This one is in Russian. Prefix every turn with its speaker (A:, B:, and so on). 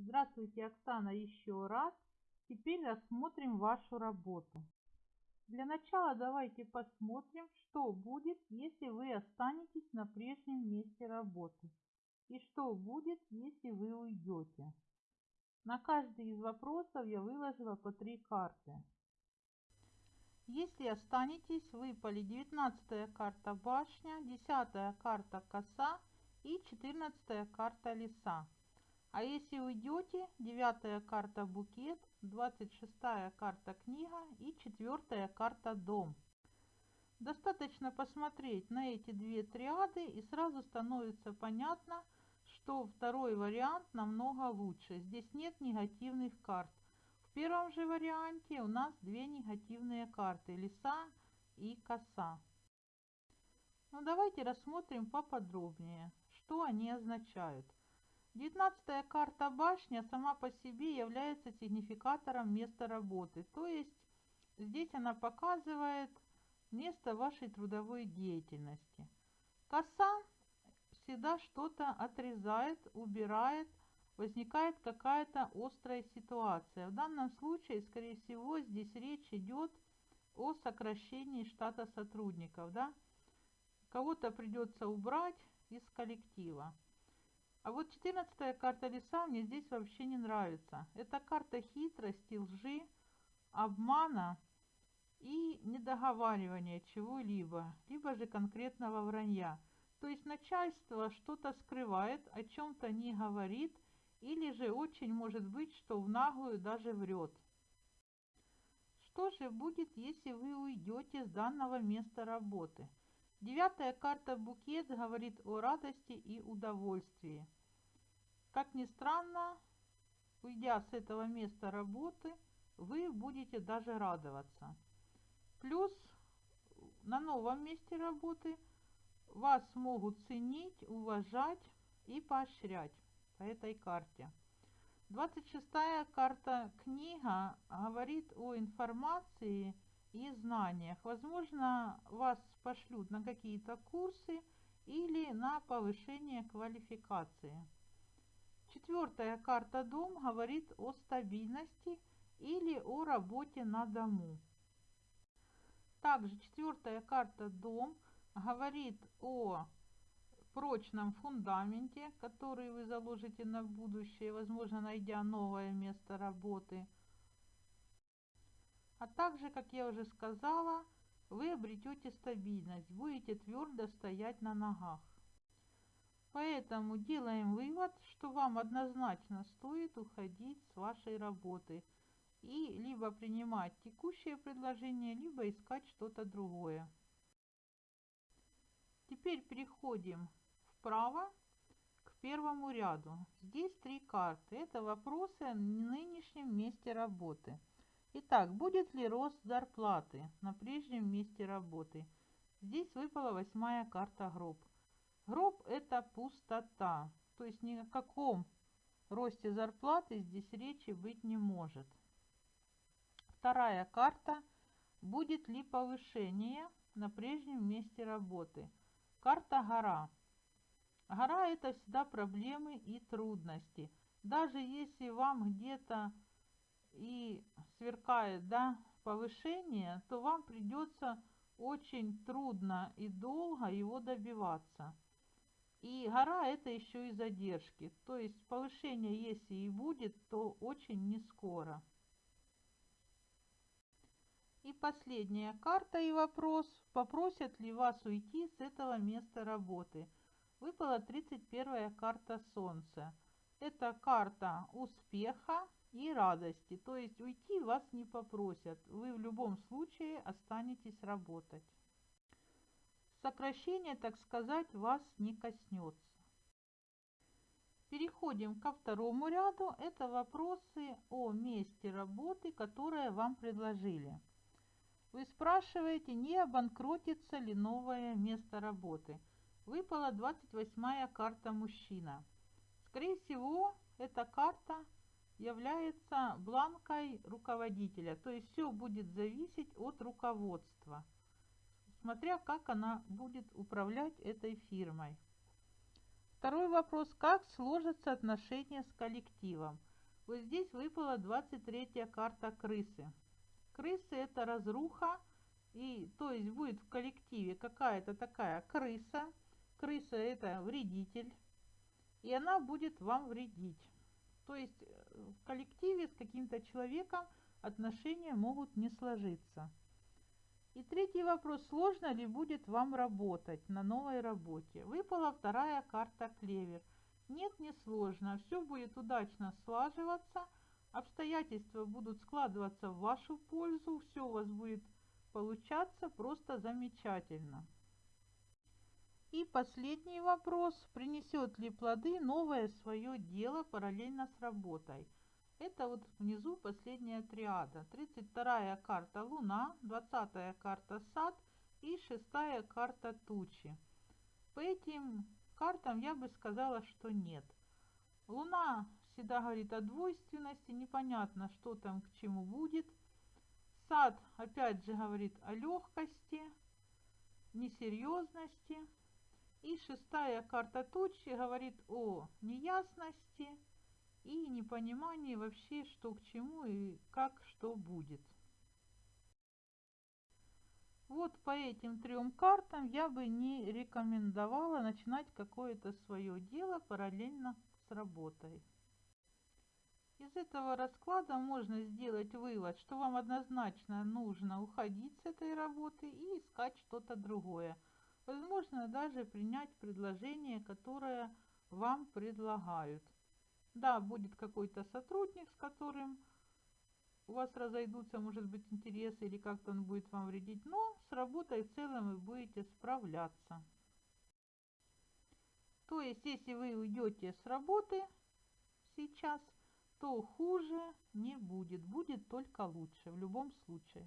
A: Здравствуйте, Оксана, еще раз. Теперь рассмотрим вашу работу. Для начала давайте посмотрим, что будет, если вы останетесь на прежнем месте работы. И что будет, если вы уйдете. На каждый из вопросов я выложила по три карты. Если останетесь, выпали 19 карта башня, 10 карта коса и 14 карта леса. А если уйдете, девятая карта букет, двадцать шестая карта книга и четвертая карта дом. Достаточно посмотреть на эти две триады и сразу становится понятно, что второй вариант намного лучше. Здесь нет негативных карт. В первом же варианте у нас две негативные карты, леса и коса. Ну давайте рассмотрим поподробнее, что они означают. Девятнадцатая карта башня сама по себе является сигнификатором места работы. То есть здесь она показывает место вашей трудовой деятельности. Коса всегда что-то отрезает, убирает, возникает какая-то острая ситуация. В данном случае, скорее всего, здесь речь идет о сокращении штата сотрудников. Да? Кого-то придется убрать из коллектива. А вот 14 карта леса мне здесь вообще не нравится. Это карта хитрости, лжи, обмана и недоговаривания чего-либо, либо же конкретного вранья. То есть начальство что-то скрывает, о чем-то не говорит, или же очень может быть, что в наглую даже врет. Что же будет, если вы уйдете с данного места работы? Девятая карта букет говорит о радости и удовольствии. Как ни странно, уйдя с этого места работы, вы будете даже радоваться. Плюс на новом месте работы вас могут ценить, уважать и поощрять по этой карте. 26 карта книга говорит о информации и знаниях. Возможно, вас пошлют на какие-то курсы или на повышение квалификации. Четвертая карта дом говорит о стабильности или о работе на дому. Также четвертая карта дом говорит о прочном фундаменте, который вы заложите на будущее, возможно, найдя новое место работы. А также, как я уже сказала, вы обретете стабильность, будете твердо стоять на ногах. Поэтому делаем вывод, что вам однозначно стоит уходить с вашей работы и либо принимать текущее предложение, либо искать что-то другое. Теперь переходим вправо к первому ряду. Здесь три карты. Это вопросы о нынешнем месте работы. Итак, будет ли рост зарплаты на прежнем месте работы? Здесь выпала восьмая карта гроб. Гроб – это пустота, то есть ни о каком росте зарплаты здесь речи быть не может. Вторая карта – будет ли повышение на прежнем месте работы. Карта гора. Гора – это всегда проблемы и трудности. Даже если вам где-то и сверкает да, повышение, то вам придется очень трудно и долго его добиваться. И гора это еще и задержки. То есть повышение, если и будет, то очень не скоро. И последняя карта и вопрос. Попросят ли вас уйти с этого места работы? Выпала 31 карта Солнца. Это карта успеха и радости. То есть уйти вас не попросят. Вы в любом случае останетесь работать сокращение, так сказать, вас не коснется. Переходим ко второму ряду. Это вопросы о месте работы, которое вам предложили. Вы спрашиваете, не обанкротится ли новое место работы. Выпала 28 карта мужчина. Скорее всего, эта карта является бланкой руководителя. То есть все будет зависеть от руководства смотря как она будет управлять этой фирмой. Второй вопрос. Как сложатся отношения с коллективом? Вот здесь выпала 23 карта крысы. Крысы это разруха, и то есть будет в коллективе какая-то такая крыса. Крыса это вредитель, и она будет вам вредить. То есть э, в коллективе с каким-то человеком отношения могут не сложиться. И третий вопрос, сложно ли будет вам работать на новой работе? Выпала вторая карта клевер. Нет, не сложно, все будет удачно слаживаться, обстоятельства будут складываться в вашу пользу, все у вас будет получаться просто замечательно. И последний вопрос, принесет ли плоды новое свое дело параллельно с работой? Это вот внизу последняя триада. 32 карта Луна, 20 карта Сад и 6 карта Тучи. По этим картам я бы сказала, что нет. Луна всегда говорит о двойственности, непонятно, что там к чему будет. Сад опять же говорит о легкости, несерьезности. И шестая карта тучи говорит о неясности, и непонимание вообще, что к чему и как что будет. Вот по этим трем картам я бы не рекомендовала начинать какое-то свое дело параллельно с работой. Из этого расклада можно сделать вывод, что вам однозначно нужно уходить с этой работы и искать что-то другое. Возможно даже принять предложение, которое вам предлагают. Да, будет какой-то сотрудник, с которым у вас разойдутся, может быть, интересы или как-то он будет вам вредить, но с работой в целом вы будете справляться. То есть, если вы уйдете с работы сейчас, то хуже не будет, будет только лучше в любом случае.